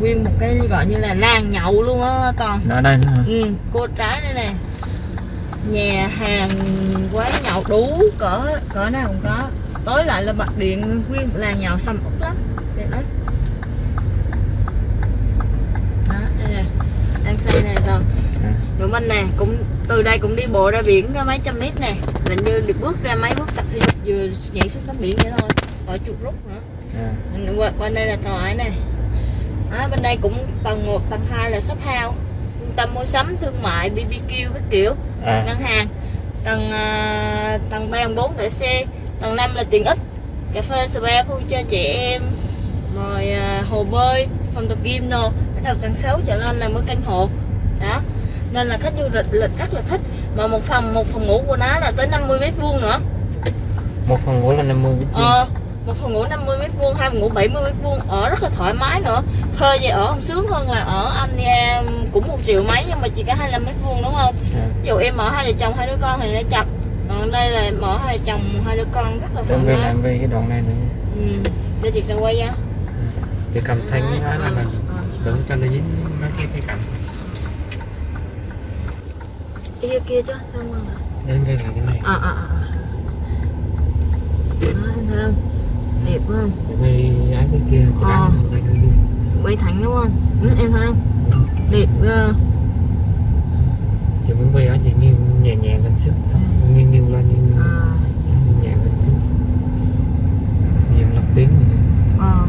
nguyên một cái gọi như là làng nhậu luôn á toàn ở đây nữa ừ, cô trái đây nè. Nhà hàng quán nhậu đủ cỡ cỡ nào cũng có. Tối lại là bật điện nguyên làng nhậu xăm út lắm. Đẹp lắm. Đó đây nè. Đang xây nè toàn rồi mình nè cũng từ đây cũng đi bộ ra biển ra mấy trăm mét nè. Hình như được bước ra mấy bước tập thể dục vừa nhảy xuống tắm biển vậy thôi. Khỏi chuột rút nữa. À. bên, bên đây là tòa ấy này đó, bên đây cũng tầng 1, tầng 2 là shop house. Trung tâm mua sắm thương mại BBQ các kiểu À. ngân hàng. Tầng à, tầng 3, tầng 4 để xe. Tầng 5 là tiện ích cà phê spa khu chơi trẻ em rồi à, hồ bơi phòng tập gym nô bắt đầu tầng 6 trở lên là mới căn hộ. Đó. Nên là khách du lịch, lịch rất là thích. Mà một phòng một phòng ngủ của nó là tới 50 mét vuông nữa. Một phòng ngủ là 50 mét vuông. Ờ, một phòng ngủ 50 mét vuông, hai phòng ngủ 70 mét vuông ở rất là thoải mái nữa. Thuê về ở không sướng hơn là ở anh em cũng một triệu mấy nhưng mà chỉ có 25 mét vuông đúng không? à. Ví dụ em ở hai vợ chồng hai đứa con thì nó chậm. Còn đây là em ở hai vợ chồng hai đứa con rất là thoải Em mái. làm về cái đoạn này nữa Ừ. Để chị cần quay ra. thì cầm thanh cái là ờ. đừng cho nó dính mấy cái cái cạnh Kia kia chứ, sao mà. em về lại cái này À à à. à. Đó, em thấy không? Về ái cái kia đây đi. Quay thẳng đúng không? Ừ, em thấy không? Đẹp ghê. thì muốn về á thì nghiêng nhẹ nhẹ lên xíu nghiêng nghiêng lên nghiêng nghiêng À. nghiêng nhẹ lên xíu nhiều lắp tiếng rồi Ờ.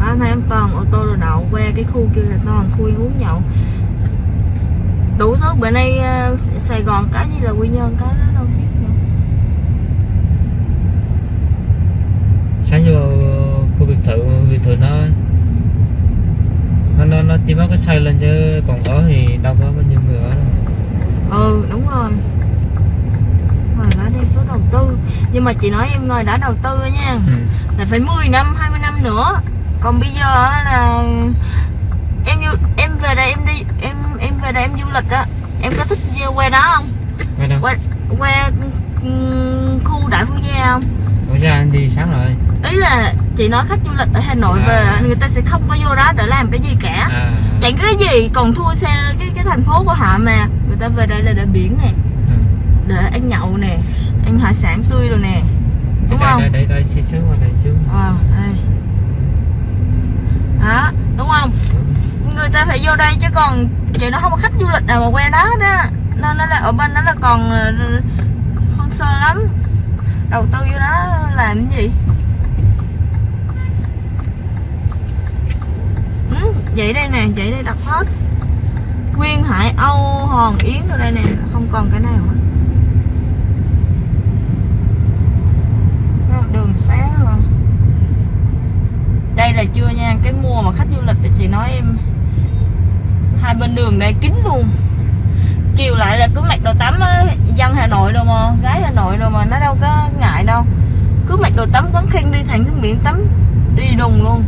Đó, thấy em toàn ô tô rồi đậu qua cái khu kia là toàn khu uống nhậu. Đủ thứ bữa nay ờ, Sài Gòn cái gì là Quy Nhơn cái đó đâu thiết nữa sáng vô biệt thự nó. Nó nó, nó chỉ mới có xây lên chứ còn ở thì đâu có bao nhiêu người ở đâu. Ừ đúng rồi. Rồi đã đi số đầu tư. Nhưng mà chị nói em ngồi đã đầu tư nha. Ừ. Là phải 10 năm, 20 năm nữa. Còn bây giờ á là Em em về đây em đi Em em về đây em du lịch á. Em có thích qua đó không? Đâu? Qua, qua ừm, khu Đại Phú Gia không? Ủa ra anh đi sáng rồi? Ý là chị nói khách du lịch ở Hà Nội À. về người ta sẽ không có vô đó để làm cái gì cả. À. Chẳng cái gì còn thua xe cái cái thành phố của họ mà. Người ta về đây là để biển nè ừ. để ăn nhậu nè ăn hải sản tươi rồi nè. Đúng đây, không? đây đây đây xíu xíu qua đây xíu ờ đây. Đó đúng không? Người ta phải vô đây chứ còn chị nó không có khách du lịch nào mà qua đó đó. Nên nó là ở bên đó là còn ờ, hoang sơ lắm đầu tư vô đó làm cái gì? Ừ, vậy đây nè vậy đây đặt hết. Nguyên Hải Âu Hòn Yến ở đây nè không còn cái nào hết. Đường sáng rồi đây là chưa nha cái mùa mà khách du lịch thì chị nói em hai bên đường đây kín luôn. Chiều lại là cứ mặc đồ tắm á dân Hà Nội đâu mà gái Hà Nội đâu tắm quấn khen đi thẳng xuống biển tắm đi đùng luôn.